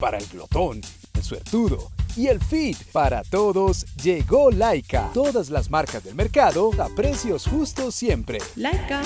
Para el glotón, el suertudo y el fit para todos llegó Laika. Todas las marcas del mercado a precios justos siempre. Laika.